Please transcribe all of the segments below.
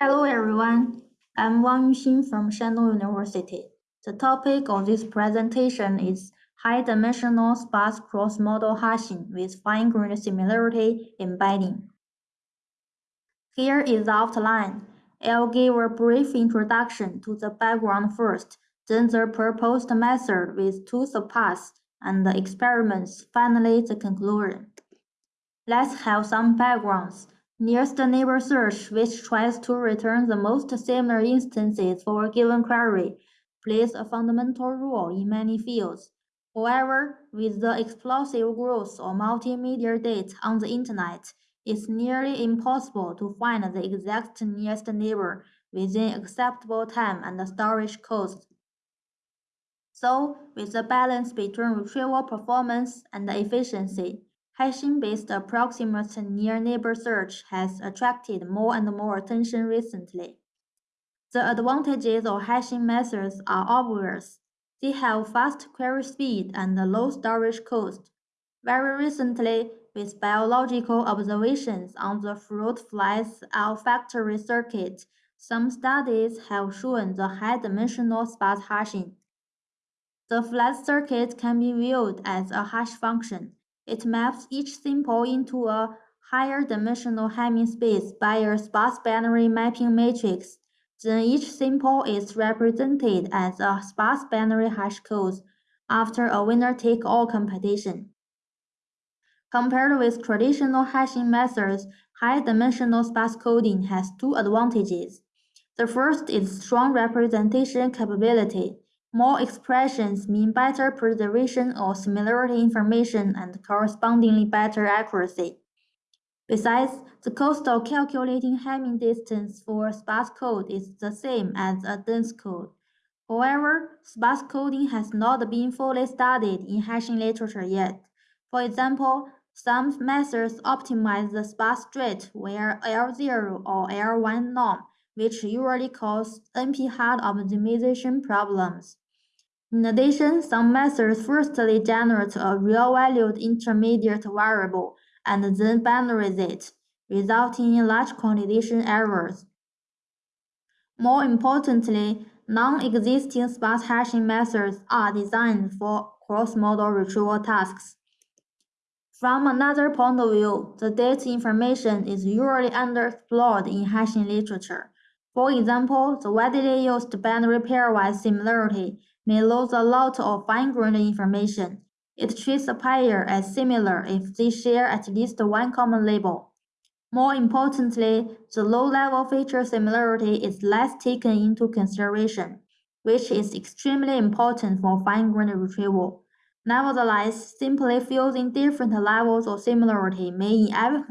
Hello everyone, I'm Wang Yuxin from Shandong University. The topic of this presentation is high-dimensional sparse cross-modal hashing with fine-grained similarity embedding. Here is the outline. I'll give a brief introduction to the background first, then the proposed method with two subpaths and the experiments, finally the conclusion. Let's have some backgrounds. Nearest neighbor search, which tries to return the most similar instances for a given query, plays a fundamental role in many fields. However, with the explosive growth of multimedia data on the Internet, it's nearly impossible to find the exact nearest neighbor within acceptable time and storage cost. So, with the balance between retrieval performance and efficiency, Hashing-based approximate near-neighbor search has attracted more and more attention recently. The advantages of hashing methods are obvious. They have fast query speed and low storage cost. Very recently, with biological observations on the fruit flies olfactory circuit, some studies have shown the high-dimensional sparse hashing. The flat circuit can be viewed as a hash function, it maps each sample into a higher dimensional Hamming space by a sparse binary mapping matrix. Then each sample is represented as a sparse binary hash code after a winner-take-all competition. Compared with traditional hashing methods, high-dimensional sparse coding has two advantages. The first is strong representation capability. More expressions mean better preservation of similarity information and correspondingly better accuracy. Besides, the cost of calculating Hamming distance for sparse code is the same as a dense code. However, sparse coding has not been fully studied in hashing literature yet. For example, some methods optimize the sparse strait where L0 or L1 norm which usually cause NP-hard optimization problems. In addition, some methods firstly generate a real-valued intermediate variable and then binarize it, resulting in large quantization errors. More importantly, non-existing sparse hashing methods are designed for cross-modal retrieval tasks. From another point of view, the data information is usually underexplored in hashing literature, for example, the widely used binary pairwise similarity may lose a lot of fine-grained information. It treats a pair as similar if they share at least one common label. More importantly, the low-level feature similarity is less taken into consideration, which is extremely important for fine-grained retrieval. Nevertheless, simply fusing different levels of similarity may, inev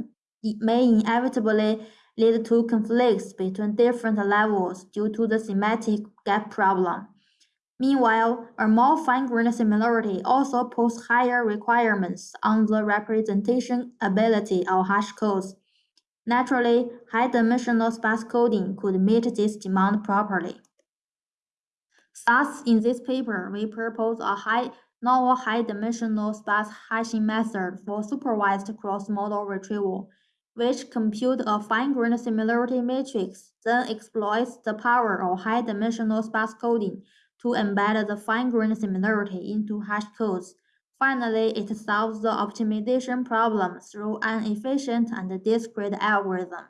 may inevitably lead to conflicts between different levels due to the semantic gap problem. Meanwhile, a more fine-grained similarity also poses higher requirements on the representation ability of hash codes. Naturally, high-dimensional sparse coding could meet this demand properly. Thus, in this paper, we propose a high, novel high-dimensional sparse hashing method for supervised cross-modal retrieval which compute a fine-grained similarity matrix, then exploits the power of high-dimensional sparse coding to embed the fine-grained similarity into hash codes. Finally, it solves the optimization problem through an efficient and discrete algorithm.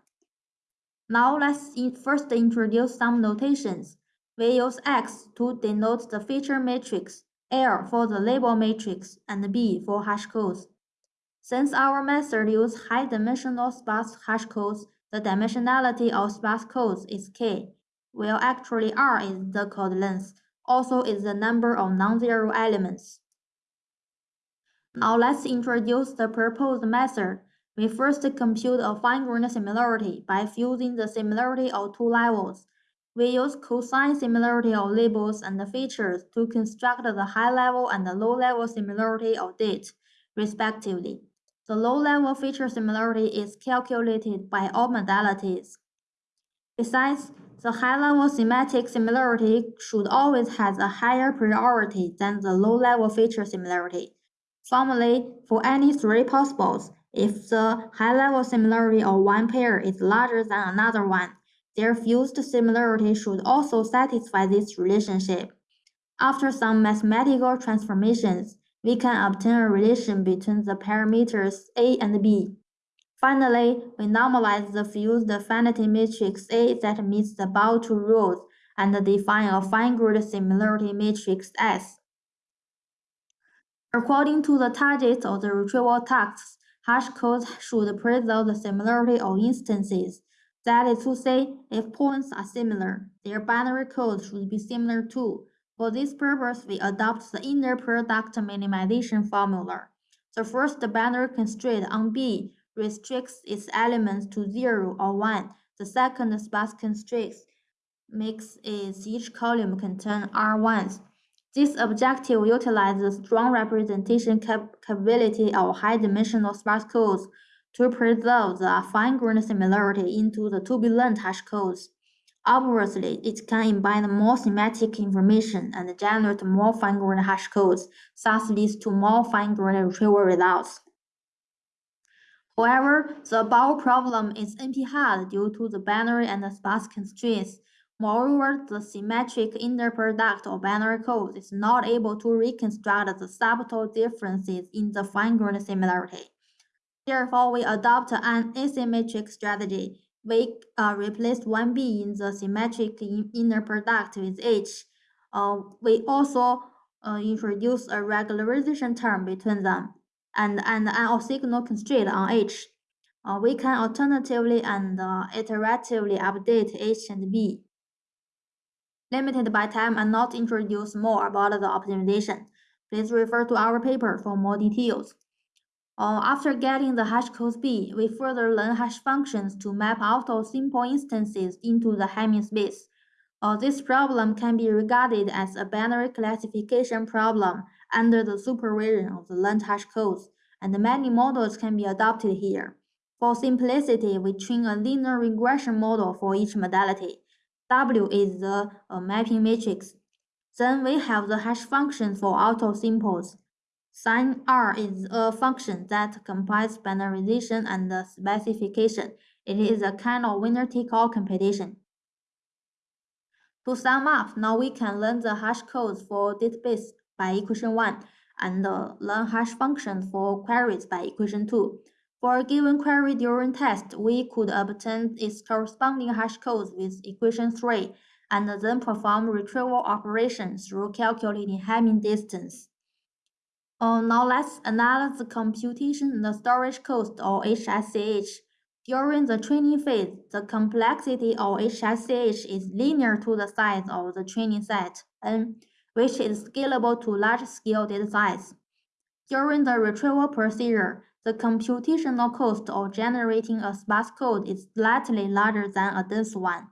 Now let's first introduce some notations. We use X to denote the feature matrix, L for the label matrix, and B for hash codes. Since our method uses high-dimensional sparse hash codes, the dimensionality of sparse codes is k, while actually r is the code length, also is the number of non-zero elements. Now let's introduce the proposed method. We first compute a fine-grained similarity by fusing the similarity of two levels. We use cosine similarity of labels and features to construct the high-level and low-level similarity of date, respectively. The low-level feature similarity is calculated by all modalities. Besides, the high-level semantic similarity should always have a higher priority than the low-level feature similarity. Formally, for any three possibles, if the high-level similarity of one pair is larger than another one, their fused similarity should also satisfy this relationship. After some mathematical transformations, we can obtain a relation between the parameters A and B. Finally, we normalize the fused finite matrix A that meets the two rules and define a fine-grained similarity matrix S. According to the target of the retrieval tasks, hash codes should preserve the similarity of instances. That is to say, if points are similar, their binary code should be similar too. For this purpose, we adopt the inner product minimization formula. The first binary constraint on B restricts its elements to 0 or 1. The second sparse constraint makes each column contain R1s. This objective utilizes the strong representation cap capability of high-dimensional sparse codes to preserve the fine-grained similarity into the to-be-learned hash codes. Obviously, it can embed more semantic information and generate more fine-grained hash codes, thus leads to more fine-grained retrieval results. However, the above problem is NP-hard due to the binary and the sparse constraints. Moreover, the symmetric inner product of binary codes is not able to reconstruct the subtle differences in the fine-grained similarity. Therefore, we adopt an asymmetric strategy we uh, replace 1b in the symmetric in inner product with h. Uh, we also uh, introduce a regularization term between them and, and an orthogonal constraint on h. Uh, we can alternatively and uh, iteratively update h and b. Limited by time and not introduce more about the optimization. Please refer to our paper for more details. Uh, after getting the hash code B, we further learn hash functions to map out all simple instances into the Hamming space. Uh, this problem can be regarded as a binary classification problem under the supervision of the learned hash codes, and many models can be adopted here. For simplicity, we train a linear regression model for each modality. W is the uh, mapping matrix. Then we have the hash function for auto simples. Sin R is a function that combines binarization and specification. It is a kind of winner-take-all competition. To sum up, now we can learn the hash codes for database by equation 1 and learn hash functions for queries by equation 2. For a given query during test, we could obtain its corresponding hash codes with equation 3 and then perform retrieval operations through calculating Hamming distance. Uh, now let's analyze the computation and the storage cost of HSCH. During the training phase, the complexity of HSCH is linear to the size of the training set, N, which is scalable to large-scale data size. During the retrieval procedure, the computational cost of generating a sparse code is slightly larger than a dense one.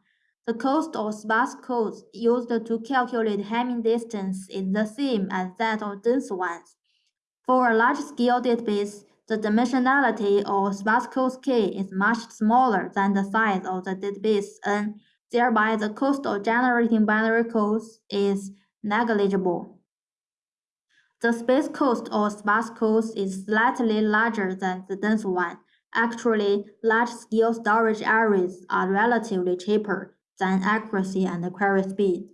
The cost of sparse codes used to calculate Hamming distance is the same as that of dense ones. For a large-scale database, the dimensionality of sparse code K is much smaller than the size of the database and thereby the cost of generating binary codes is negligible. The space cost of sparse codes is slightly larger than the dense one. Actually, large-scale storage areas are relatively cheaper than accuracy and query speed.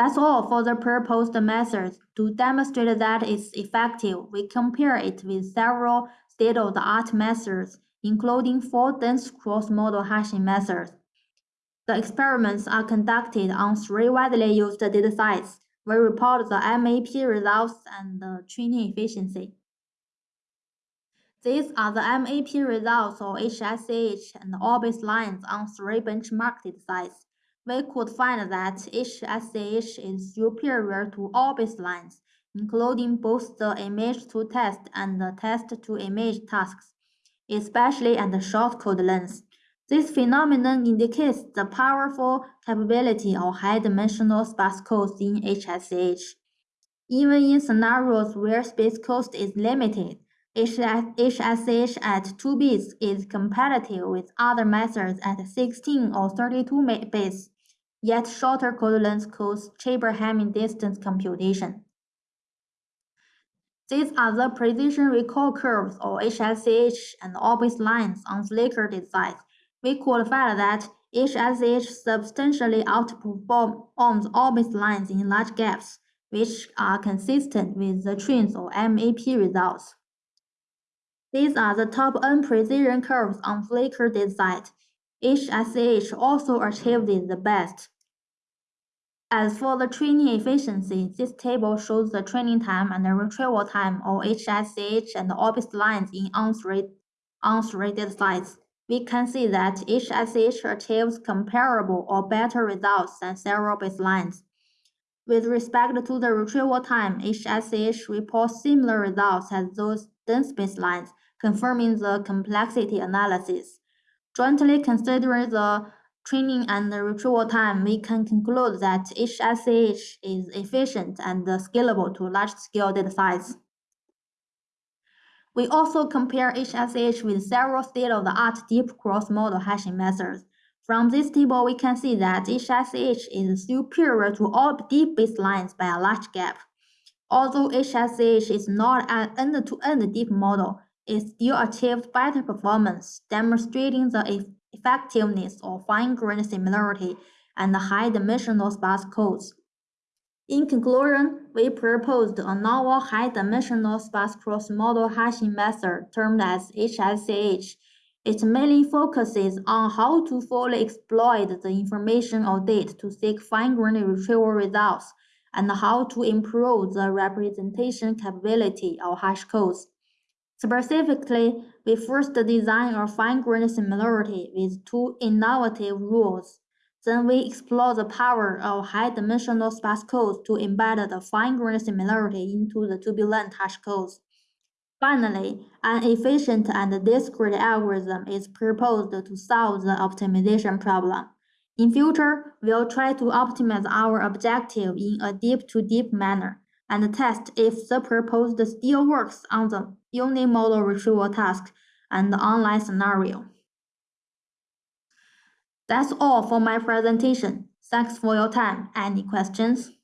That's all for the proposed method. To demonstrate that it's effective, we compare it with several state-of-the-art methods, including four dense cross-modal hashing methods. The experiments are conducted on three widely used datasets. We report the MAP results and the training efficiency. These are the MAP results of HSCH and Orbis lines on three benchmarked datasets we could find that HSCH is superior to all baselines, including both the image-to-test and the test-to-image tasks, especially at the short code length. This phenomenon indicates the powerful capability of high-dimensional sparse codes in HSH. Even in scenarios where space cost is limited, HSCH at 2 bits is competitive with other methods at 16 or 32 bits yet shorter code length cause cheaper Hamming distance computation. These are the precision recall curves or HSH and Orbis lines on Flickr designs. We find that HSH substantially outperforms all baselines in large gaps, which are consistent with the trends or MAP results. These are the top N precision curves on Flickr dataset. HSH also achieved the best. As for the training efficiency, this table shows the training time and the retrieval time of HSH and the Orbis lines in on-thread datasets. We can see that HSH achieves comparable or better results than several baselines. With respect to the retrieval time, HSH reports similar results as those dense baselines, confirming the complexity analysis. Jointly considering the training and the retrieval time, we can conclude that HSH is efficient and scalable to large-scale datasets. We also compare HSH with several state-of-the-art deep cross-modal hashing methods. From this table, we can see that HSH is superior to all deep baselines by a large gap. Although HSH is not an end-to-end -end deep model, it still achieved better performance, demonstrating the effectiveness of fine-grained similarity and high-dimensional sparse codes. In conclusion, we proposed a novel high-dimensional sparse cross-modal hashing method termed as HSH. It mainly focuses on how to fully exploit the information data to seek fine-grained retrieval results and how to improve the representation capability of hash codes. Specifically, we first design a fine-grained similarity with two innovative rules. Then we explore the power of high-dimensional sparse codes to embed the fine-grained similarity into the to-be-learned hash codes. Finally, an efficient and discrete algorithm is proposed to solve the optimization problem. In future, we'll try to optimize our objective in a deep-to-deep -deep manner and test if the proposed still works on the unimodal retrieval task and the online scenario. That's all for my presentation. Thanks for your time. Any questions?